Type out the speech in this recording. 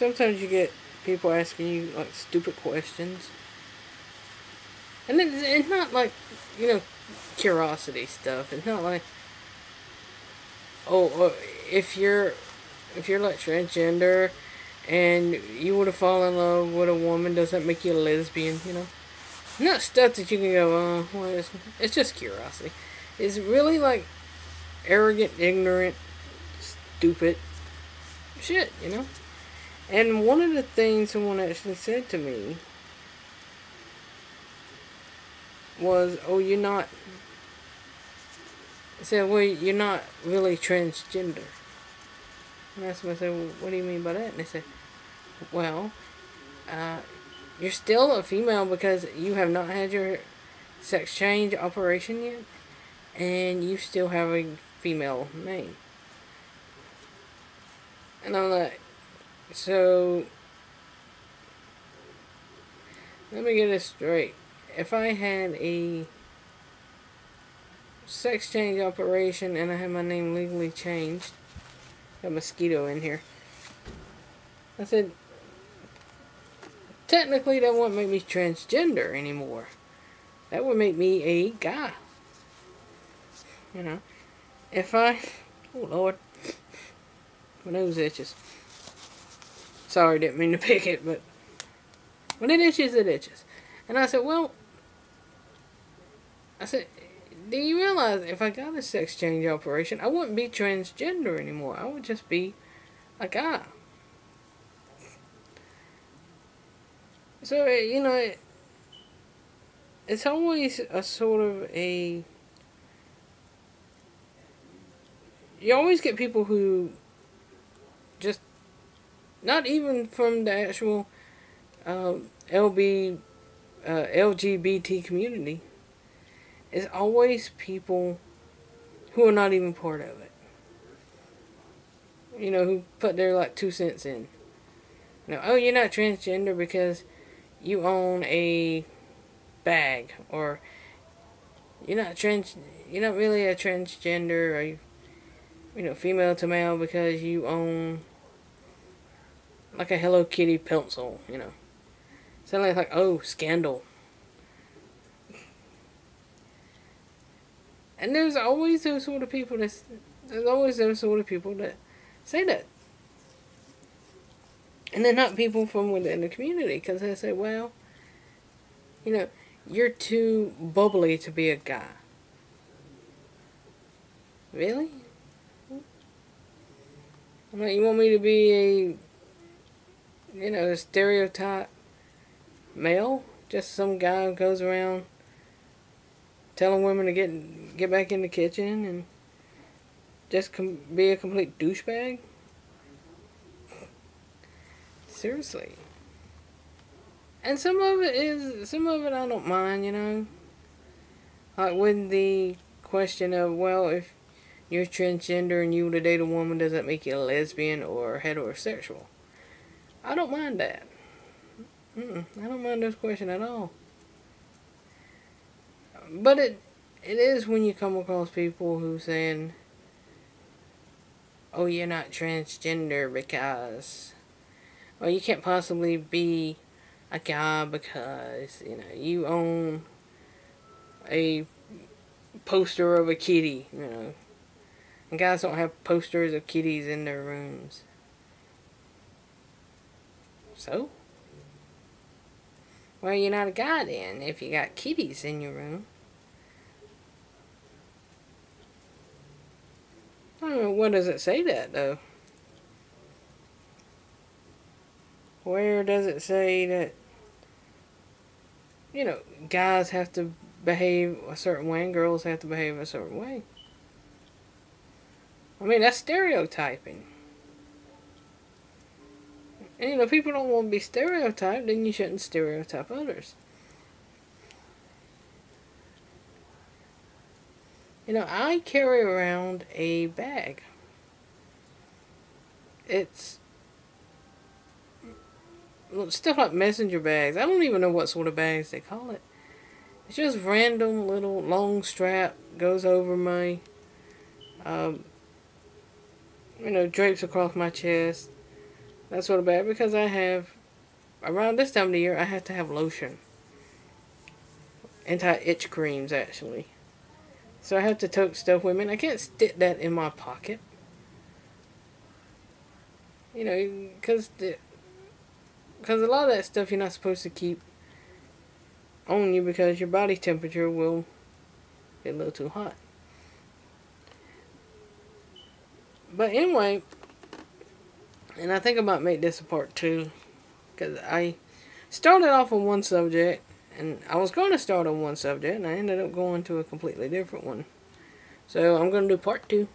sometimes you get people asking you like stupid questions. And it's, it's not like, you know, curiosity stuff. It's not like, oh, oh if you're, if you're like transgender and you would have fallen in love with a woman, does that make you a lesbian, you know? Not stuff that you can go, oh, well, it's, it's just curiosity. It's really like arrogant, ignorant, stupid shit, you know? And one of the things someone actually said to me was, oh, you're not, said, well, you're not really transgender. And I I said, well, what do you mean by that? And they said, well, uh, you're still a female because you have not had your sex change operation yet, and you still have a female name. And I'm like, so, let me get this straight. If I had a sex change operation and I had my name legally changed, got mosquito in here. I said, technically that wouldn't make me transgender anymore. That would make me a guy. You know, if I, oh Lord, my nose itches. Sorry, didn't mean to pick it, but when it itches, it itches. And I said, well, I said, do you realize if I got a sex change operation, I wouldn't be transgender anymore. I would just be a guy. So, you know, it, it's always a sort of a. You always get people who just not even from the actual um, LB, uh, LGBT community. It's always people who are not even part of it. You know, who put their like two cents in. You know, oh, you're not transgender because you own a bag, or you're not trans, you're not really a transgender, or you, you know, female to male because you own like a Hello Kitty pencil, you know. Suddenly it's like, oh, scandal. And there's always those sort of people that, there's always those sort of people that say that. And they're not people from within the community, because they say, well, you know, you're too bubbly to be a guy. Really? I'm like, you want me to be a you know, the stereotype male. Just some guy who goes around telling women to get get back in the kitchen and just be a complete douchebag. Seriously. And some of it is, some of it I don't mind, you know. Like with the question of, well, if you're transgender and you to date a woman, does that make you a lesbian or heterosexual? I don't mind that. Mm -mm, I don't mind this question at all. But it it is when you come across people who saying, "Oh, you're not transgender because, well, you can't possibly be a guy because you know you own a poster of a kitty." You know, and guys don't have posters of kitties in their rooms. So? Well, you're not a guy then, if you got kitties in your room. I don't know, what does it say that, though? Where does it say that, you know, guys have to behave a certain way and girls have to behave a certain way? I mean, that's stereotyping. And you know, people don't want to be stereotyped, then you shouldn't stereotype others. You know, I carry around a bag. It's stuff like messenger bags. I don't even know what sort of bags they call it. It's just random little long strap goes over my, um, you know, drapes across my chest That's sort of bad because I have around this time of the year I have to have lotion. Anti-itch creams actually. So I have to tote stuff with me. I can't stick that in my pocket. You know, because because a lot of that stuff you're not supposed to keep on you because your body temperature will get a little too hot. But anyway, and I think I might make this a part two because I started off on one subject and I was going to start on one subject and I ended up going to a completely different one. So I'm going to do part two.